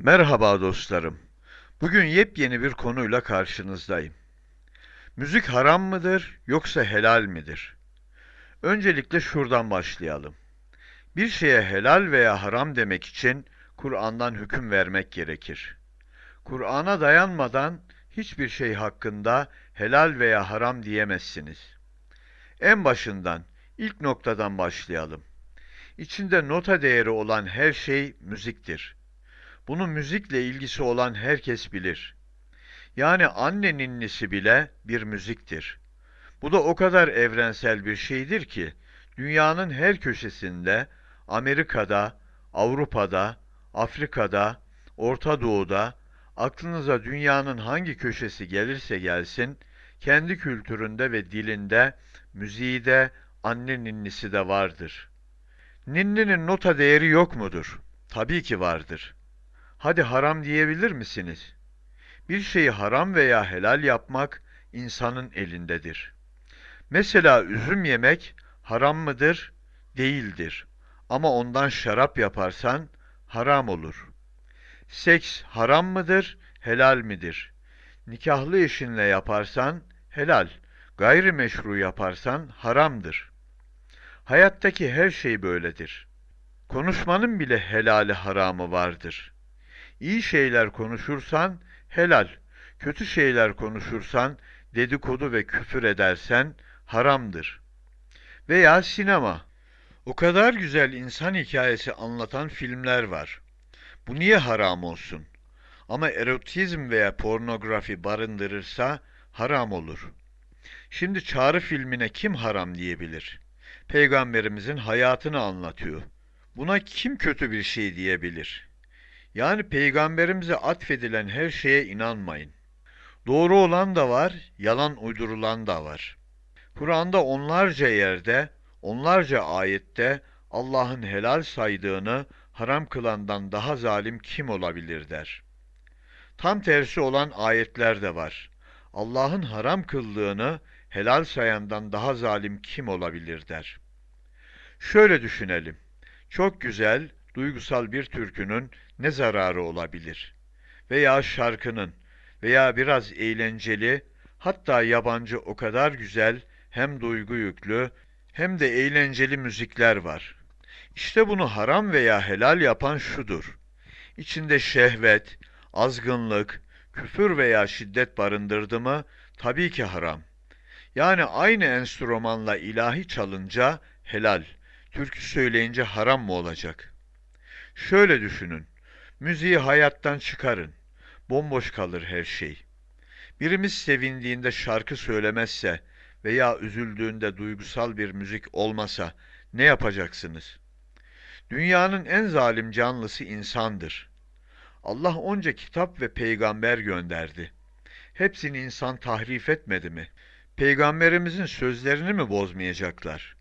Merhaba dostlarım. Bugün yepyeni bir konuyla karşınızdayım. Müzik haram mıdır yoksa helal midir? Öncelikle şuradan başlayalım. Bir şeye helal veya haram demek için Kur'an'dan hüküm vermek gerekir. Kur'an'a dayanmadan hiçbir şey hakkında helal veya haram diyemezsiniz. En başından, ilk noktadan başlayalım. İçinde nota değeri olan her şey müziktir. Bunun müzikle ilgisi olan herkes bilir. Yani anne ninnisi bile bir müziktir. Bu da o kadar evrensel bir şeydir ki, dünyanın her köşesinde, Amerika'da, Avrupa'da, Afrika'da, Orta Doğu'da, aklınıza dünyanın hangi köşesi gelirse gelsin, kendi kültüründe ve dilinde, müziği de, anne ninnisi de vardır. Ninninin nota değeri yok mudur? Tabii ki vardır. Hadi haram diyebilir misiniz? Bir şeyi haram veya helal yapmak insanın elindedir. Mesela üzüm yemek haram mıdır? Değildir. Ama ondan şarap yaparsan haram olur. Seks haram mıdır? Helal midir? Nikahlı eşinle yaparsan helal, gayrimeşru yaparsan haramdır. Hayattaki her şey böyledir. Konuşmanın bile helali haramı vardır.'' İyi şeyler konuşursan helal, kötü şeyler konuşursan dedikodu ve küfür edersen haramdır. Veya sinema. O kadar güzel insan hikayesi anlatan filmler var. Bu niye haram olsun? Ama erotizm veya pornografi barındırırsa haram olur. Şimdi çağrı filmine kim haram diyebilir? Peygamberimizin hayatını anlatıyor. Buna kim kötü bir şey diyebilir?'' Yani peygamberimize atfedilen her şeye inanmayın. Doğru olan da var, yalan uydurulan da var. Kur'an'da onlarca yerde, onlarca ayette Allah'ın helal saydığını haram kılandan daha zalim kim olabilir der. Tam tersi olan ayetler de var. Allah'ın haram kıldığını helal sayandan daha zalim kim olabilir der. Şöyle düşünelim. Çok güzel, duygusal bir türkünün ne zararı olabilir? Veya şarkının veya biraz eğlenceli, hatta yabancı o kadar güzel, hem duygu yüklü, hem de eğlenceli müzikler var. İşte bunu haram veya helal yapan şudur. İçinde şehvet, azgınlık, küfür veya şiddet barındırdı mı, tabii ki haram. Yani aynı enstrümanla ilahi çalınca helal, türkü söyleyince haram mı olacak? Şöyle düşünün. Müziği hayattan çıkarın. Bomboş kalır her şey. Birimiz sevindiğinde şarkı söylemezse veya üzüldüğünde duygusal bir müzik olmasa ne yapacaksınız? Dünyanın en zalim canlısı insandır. Allah onca kitap ve peygamber gönderdi. Hepsini insan tahrif etmedi mi? Peygamberimizin sözlerini mi bozmayacaklar?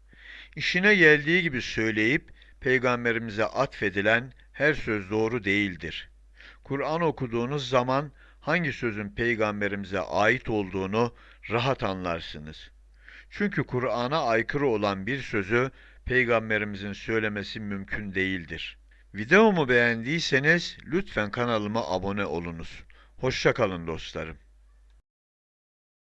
İşine geldiği gibi söyleyip peygamberimize atfedilen her söz doğru değildir. Kur'an okuduğunuz zaman hangi sözün peygamberimize ait olduğunu rahat anlarsınız. Çünkü Kur'an'a aykırı olan bir sözü peygamberimizin söylemesi mümkün değildir. Videomu beğendiyseniz lütfen kanalıma abone olunuz. Hoşçakalın dostlarım.